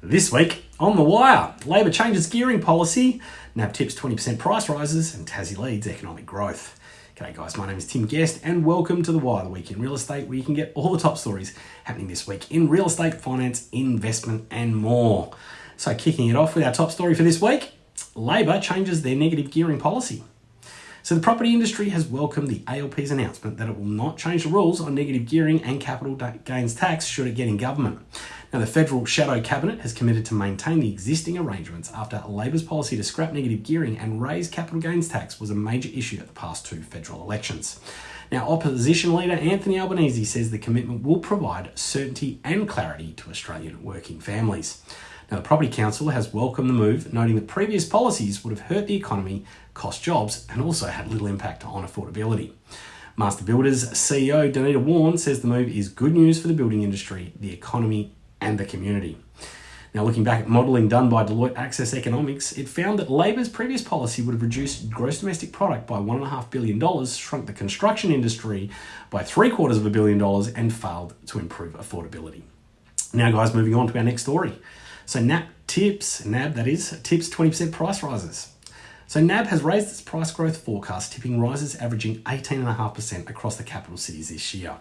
This week on The Wire, Labor changes gearing policy, NAB tips 20% price rises, and Tassie leads economic growth. G'day guys, my name is Tim Guest and welcome to The Wire, the week in real estate, where you can get all the top stories happening this week in real estate, finance, investment, and more. So, kicking it off with our top story for this week Labor changes their negative gearing policy. So the property industry has welcomed the ALP's announcement that it will not change the rules on negative gearing and capital gains tax should it get in government. Now, the federal shadow cabinet has committed to maintain the existing arrangements after Labor's policy to scrap negative gearing and raise capital gains tax was a major issue at the past two federal elections. Now, opposition leader Anthony Albanese says the commitment will provide certainty and clarity to Australian working families. Now, the Property Council has welcomed the move, noting that previous policies would have hurt the economy, cost jobs, and also had little impact on affordability. Master Builders CEO Denita Wawn says the move is good news for the building industry, the economy, and the community. Now, looking back at modelling done by Deloitte Access Economics, it found that Labor's previous policy would have reduced gross domestic product by $1.5 billion, shrunk the construction industry by three quarters of a billion dollars, and failed to improve affordability. Now, guys, moving on to our next story. So NAB tips, NAB that is, tips 20% price rises. So NAB has raised its price growth forecast, tipping rises averaging 18.5% across the capital cities this year.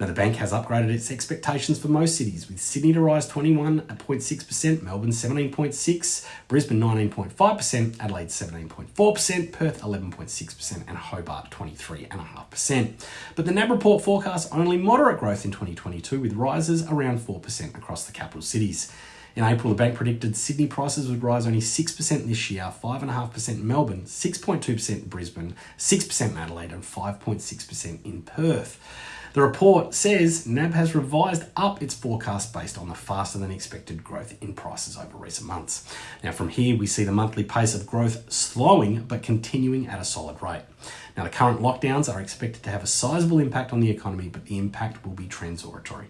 Now, the bank has upgraded its expectations for most cities, with Sydney to rise 21.6%, Melbourne 17.6%, Brisbane 19.5%, Adelaide 17.4%, Perth 11.6%, and Hobart 23.5%. But the NAB report forecasts only moderate growth in 2022, with rises around 4% across the capital cities. In April, the bank predicted Sydney prices would rise only 6% this year, 5.5% in Melbourne, 6.2% in Brisbane, 6% in Adelaide, and 5.6% in Perth. The report says NAB has revised up its forecast based on the faster than expected growth in prices over recent months. Now, from here, we see the monthly pace of growth slowing but continuing at a solid rate. Now, the current lockdowns are expected to have a sizable impact on the economy, but the impact will be transitory.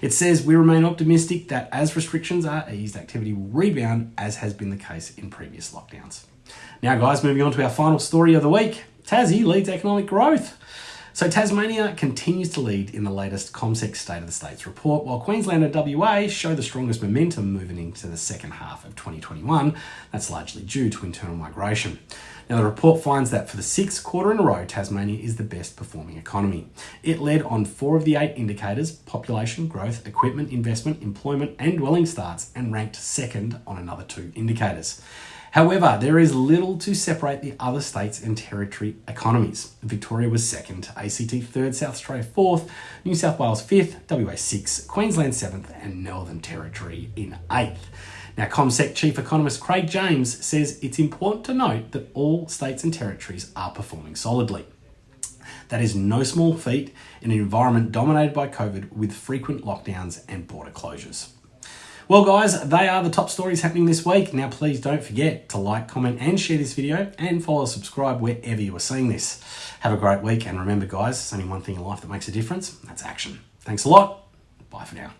It says we remain optimistic that as restrictions are eased, activity will rebound, as has been the case in previous lockdowns. Now, guys, moving on to our final story of the week Tassie leads economic growth. So Tasmania continues to lead in the latest CommSec State of the States report, while Queensland and WA show the strongest momentum moving into the second half of 2021. That's largely due to internal migration. Now, the report finds that for the sixth quarter in a row, Tasmania is the best performing economy. It led on four of the eight indicators population, growth, equipment, investment, employment, and dwelling starts, and ranked second on another two indicators. However, there is little to separate the other states and territory economies. Victoria was second, ACT third, South Australia fourth, New South Wales fifth, WA sixth, Queensland seventh, and Northern Territory in eighth. Now, CommSec Chief Economist Craig James says it's important to note that all states and territories are performing solidly. That is no small feat in an environment dominated by COVID with frequent lockdowns and border closures. Well, guys, they are the top stories happening this week. Now, please don't forget to like, comment, and share this video and follow subscribe wherever you are seeing this. Have a great week, and remember, guys, there's only one thing in life that makes a difference that's action. Thanks a lot. Bye for now.